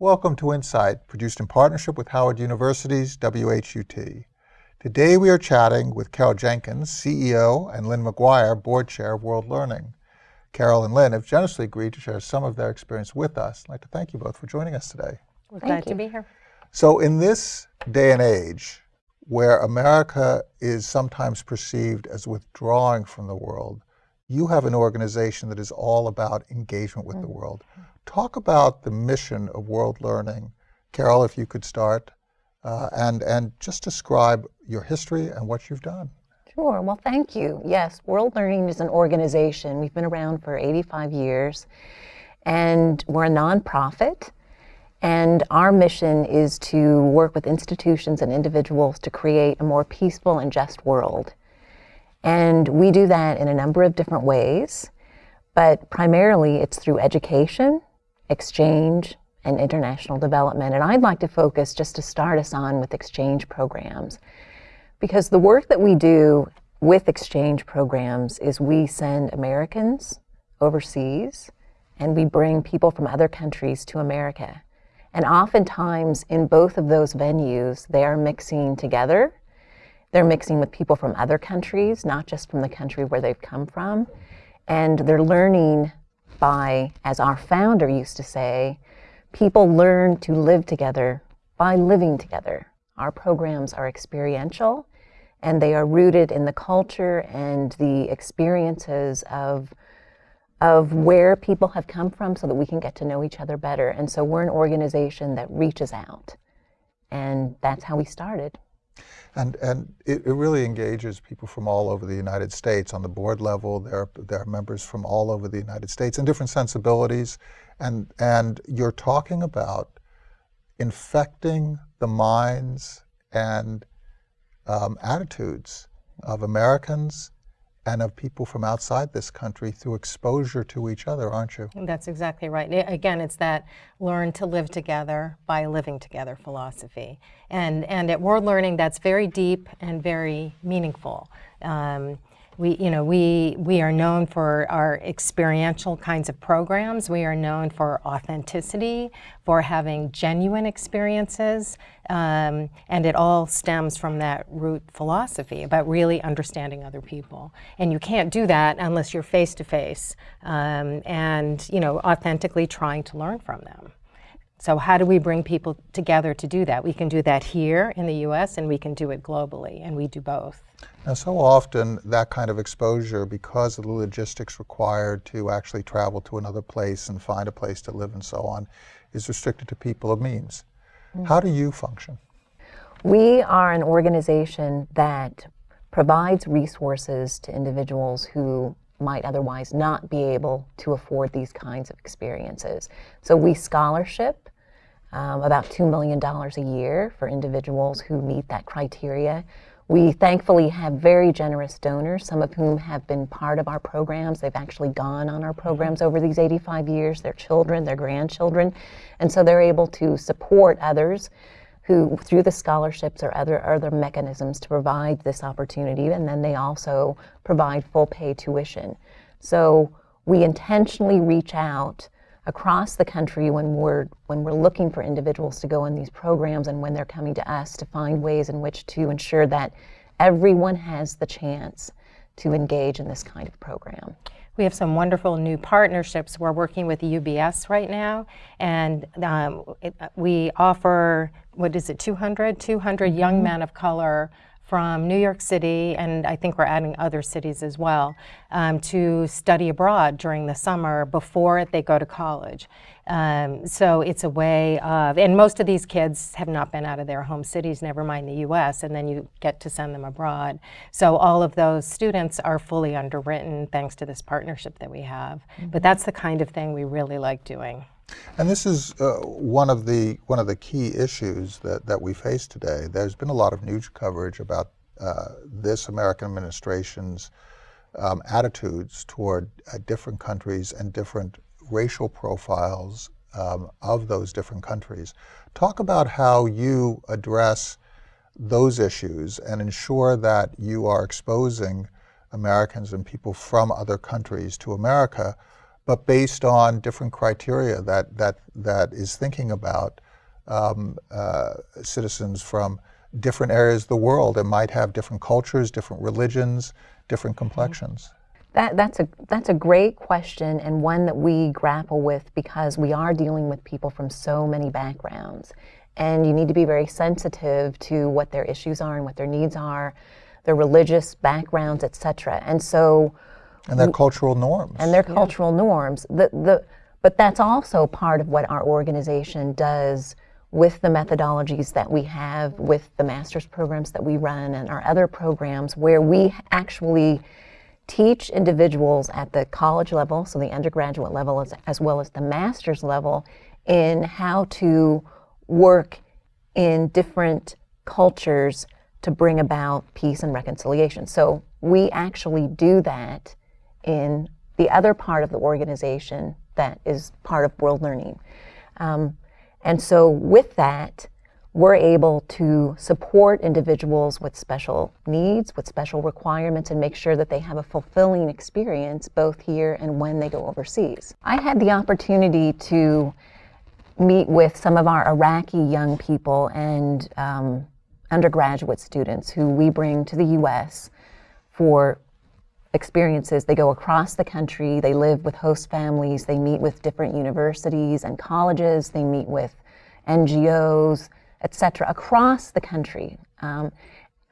Welcome to Insight, produced in partnership with Howard University's WHUT. Today we are chatting with Carol Jenkins, CEO, and Lynn McGuire, Board Chair of World Learning. Carol and Lynn have generously agreed to share some of their experience with us. I'd like to thank you both for joining us today. We're glad to be here. So in this day and age, where America is sometimes perceived as withdrawing from the world, you have an organization that is all about engagement with the world. Talk about the mission of World Learning. Carol, if you could start, uh, and, and just describe your history and what you've done. Sure, well thank you. Yes, World Learning is an organization. We've been around for 85 years and we're a nonprofit and our mission is to work with institutions and individuals to create a more peaceful and just world. And we do that in a number of different ways, but primarily it's through education, exchange, and international development. And I'd like to focus just to start us on with exchange programs. Because the work that we do with exchange programs is we send Americans overseas and we bring people from other countries to America. And oftentimes in both of those venues, they are mixing together they're mixing with people from other countries, not just from the country where they've come from. And they're learning by, as our founder used to say, people learn to live together by living together. Our programs are experiential and they are rooted in the culture and the experiences of, of where people have come from so that we can get to know each other better. And so we're an organization that reaches out. And that's how we started. And, and it, it, really engages people from all over the United States. On the board level, there are, there are members from all over the United States and different sensibilities. And, and you're talking about infecting the minds and um, attitudes of Americans and of people from outside this country through exposure to each other, aren't you? That's exactly right. Again, it's that learn to live together by living together philosophy. And, and at World Learning, that's very deep and very meaningful. Um, we, you know, we, we are known for our experiential kinds of programs. We are known for authenticity, for having genuine experiences, um, and it all stems from that root philosophy about really understanding other people. And you can't do that unless you're face-to-face -face, um, and, you know, authentically trying to learn from them. So how do we bring people together to do that? We can do that here in the U.S. and we can do it globally, and we do both. Now, so often that kind of exposure, because of the logistics required to actually travel to another place and find a place to live and so on, is restricted to people of means. Mm. How do you function? We are an organization that provides resources to individuals who might otherwise not be able to afford these kinds of experiences. So we scholarship um, about $2 million a year for individuals who meet that criteria. We thankfully have very generous donors, some of whom have been part of our programs. They've actually gone on our programs over these 85 years, their children, their grandchildren, and so they're able to support others who, through the scholarships or other, other mechanisms to provide this opportunity, and then they also provide full pay tuition. So we intentionally reach out across the country when we're, when we're looking for individuals to go in these programs and when they're coming to us to find ways in which to ensure that everyone has the chance to engage in this kind of program. We have some wonderful new partnerships. We're working with UBS right now, and um, it, we offer, what is it, 200? 200 young mm-hmm. men of color from New York City, and I think we're adding other cities as well, um, to study abroad during the summer before they go to college. Um, so it's a way of, and most of these kids have not been out of their home cities, never mind the US, and then you get to send them abroad. So all of those students are fully underwritten thanks to this partnership that we have. Mm -hmm. But that's the kind of thing we really like doing. And this is uh, one of the one of the key issues that, that we face today. There's been a lot of news coverage about uh, this American administration's um, attitudes toward uh, different countries and different racial profiles um, of those different countries. Talk about how you address those issues and ensure that you are exposing Americans and people from other countries to America, but based on different criteria that, that, that is thinking about um, uh, citizens from different areas of the world and might have different cultures, different religions, different complexions. That, that's, a, that's a great question and one that we grapple with because we are dealing with people from so many backgrounds. And you need to be very sensitive to what their issues are and what their needs are, their religious backgrounds, et cetera. And so, And their cultural norms. and their cultural norms. The, the, but that's also part of what our organization does with the methodologies that we have, with the master's programs that we run, and our other programs, where we actually teach individuals at the college level, so the undergraduate level, as, as well as the master's level, in how to work in different cultures to bring about peace and reconciliation. So we actually do that in the other part of the organization that is part of World Learning. Um, and so with that, we're able to support individuals with special needs, with special requirements, and make sure that they have a fulfilling experience both here and when they go overseas. I had the opportunity to meet with some of our Iraqi young people and um, undergraduate students who we bring to the U.S. for experiences. They go across the country, they live with host families, they meet with different universities and colleges, they meet with NGOs, et cetera, across the country. Um,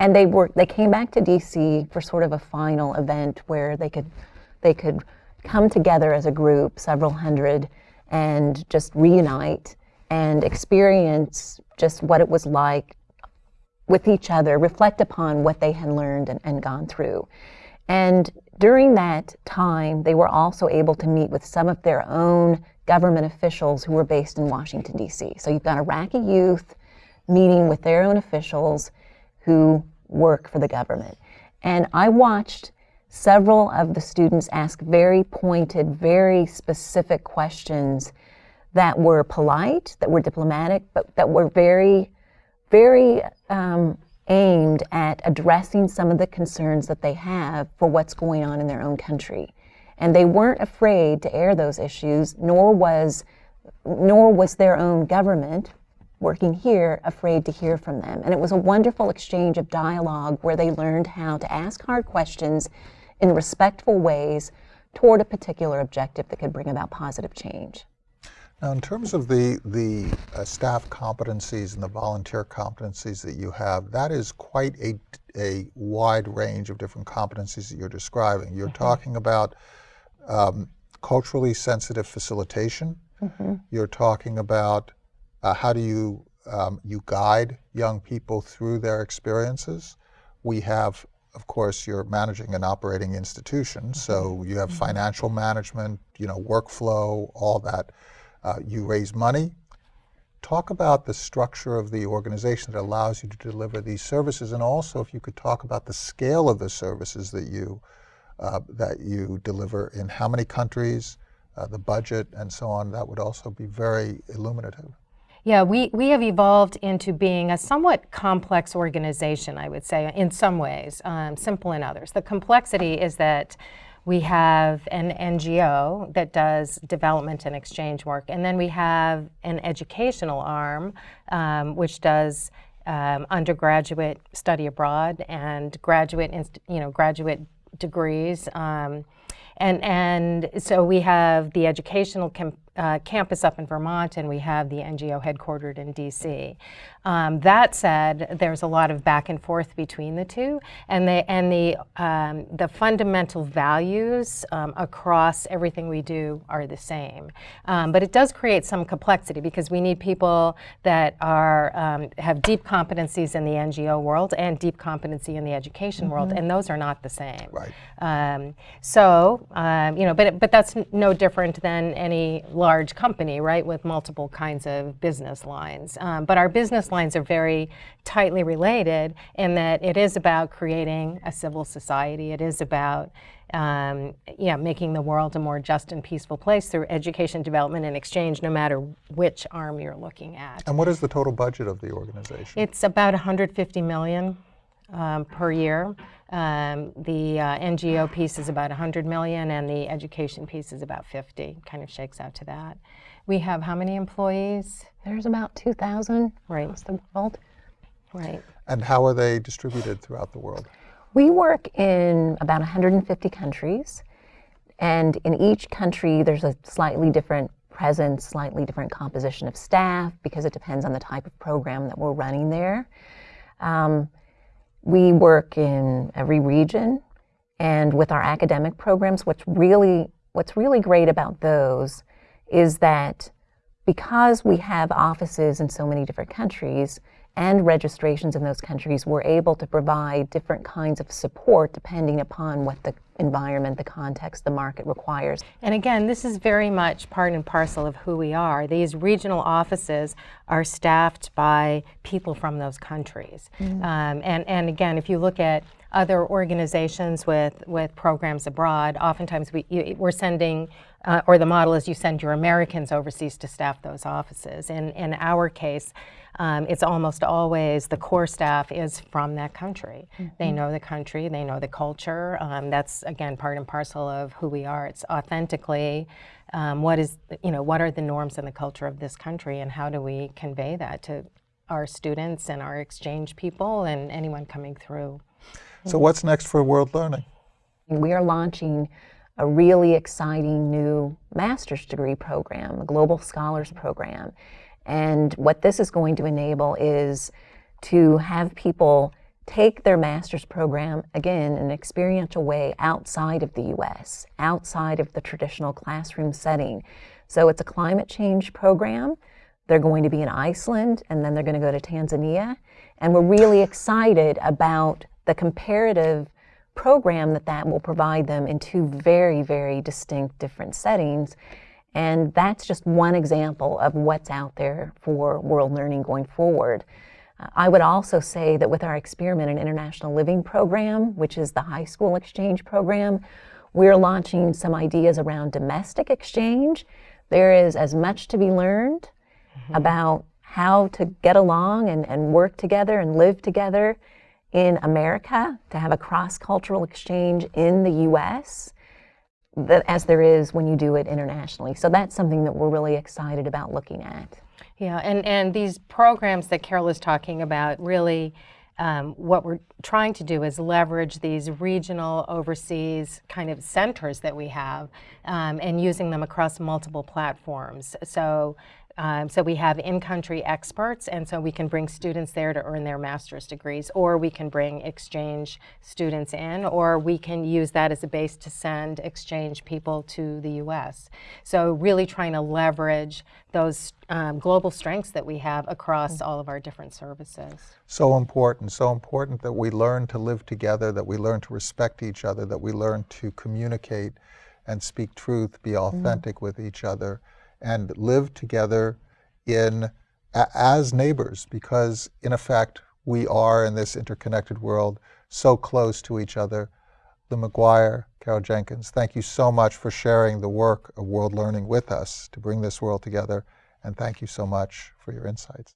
and they were they came back to DC for sort of a final event where they could they could come together as a group, several hundred, and just reunite and experience just what it was like with each other, reflect upon what they had learned and, and gone through. And during that time, they were also able to meet with some of their own government officials who were based in Washington, D.C. So you've got Iraqi youth meeting with their own officials who work for the government. And I watched several of the students ask very pointed, very specific questions that were polite, that were diplomatic, but that were very, very um, aimed at addressing some of the concerns that they have for what's going on in their own country. And they weren't afraid to air those issues, nor was, nor was their own government working here afraid to hear from them. And it was a wonderful exchange of dialogue where they learned how to ask hard questions in respectful ways toward a particular objective that could bring about positive change. Now, in terms of the, the uh, staff competencies and the volunteer competencies that you have, that is quite a, a wide range of different competencies that you're describing. You're talking about um, culturally sensitive facilitation. You're talking about uh, how do you, um, you guide young people through their experiences. We have, of course, you're managing an operating institution, so you have financial management, you know, workflow, all that. Uh, you raise money. Talk about the structure of the organization that allows you to deliver these services, and also if you could talk about the scale of the services that you uh, that you deliver in how many countries, uh, the budget, and so on. That would also be very illuminative. Yeah, we, we have evolved into being a somewhat complex organization, I would say, in some ways, um, simple in others. The complexity is that we have an NGO that does development and exchange work, and then we have an educational arm um, which does um, undergraduate study abroad and graduate, you know, graduate degrees. Um, and, and so we have the educational cam- uh, campus up in Vermont and we have the NGO headquartered in DC. Um, that said, there's a lot of back and forth between the two and the, and the, um, the fundamental values um, across everything we do are the same. Um, but it does create some complexity because we need people that are, um, have deep competencies in the NGO world and deep competency in the education world and those are not the same. Right. Um, so, um, you know, but, but that's no different than any large company, right, with multiple kinds of business lines. Um, but our business lines are very tightly related in that it is about creating a civil society. It is about um, yeah, making the world a more just and peaceful place through education, development, and exchange, no matter which arm you're looking at. And what is the total budget of the organization? It's about 150 million um, per year. Um, the uh, NGO piece is about 100 million, and the education piece is about 50. Kind of shakes out to that. We have how many employees? There's about 2,000 Right. across the world. Right. And how are they distributed throughout the world? We work in about 150 countries, and in each country there's a slightly different presence, slightly different composition of staff because it depends on the type of program that we're running there. Um, we work in every region, and with our academic programs, what's really what's really great about those is that because we have offices in so many different countries and registrations in those countries, we're able to provide different kinds of support depending upon what the environment, the context, the market requires. And again, this is very much part and parcel of who we are. These regional offices are staffed by people from those countries. Um, and, and again, if you look at other organizations with, with programs abroad, oftentimes we, you, we're sending, uh, or the model is you send your Americans overseas to staff those offices. In, in our case, um, it's almost always the core staff is from that country. They know the country, they know the culture. Um, that's again part and parcel of who we are. It's authentically um, what is you know what are the norms and the culture of this country, and how do we convey that to our students and our exchange people and anyone coming through. So what's next for World Learning? We are launching a really exciting new master's degree program, a Global Scholars Program. And what this is going to enable is to have people take their master's program, again, in an experiential way outside of the US, outside of the traditional classroom setting. So it's a climate change program. They're going to be in Iceland and then they're going to go to Tanzania. And we're really excited about the comparative program that that will provide them in two very, very distinct different settings. And that's just one example of what's out there for world learning going forward. Uh, I would also say that with our Experiment in International Living program, which is the high school exchange program, we're launching some ideas around domestic exchange. There is as much to be learned about how to get along and, and work together and live together in America, to have a cross cultural exchange in the US that, as there is when you do it internationally. So that's something that we're really excited about looking at. Yeah, and, and these programs that Carol is talking about really, um, what we're trying to do is leverage these regional overseas kind of centers that we have um, and using them across multiple platforms. So, um, so we have in-country experts, and so we can bring students there to earn their master's degrees, or we can bring exchange students in, or we can use that as a base to send exchange people to the U.S. So really trying to leverage those um, global strengths that we have across all of our different services. So important, so important that we learn to live together, that we learn to respect each other, that we learn to communicate and speak truth, be authentic with each other, and live together in as neighbors, because in effect we are in this interconnected world so close to each other. Lynn McGuire, Carol Jenkins, thank you so much for sharing the work of World Learning with us to bring this world together, and thank you so much for your insights.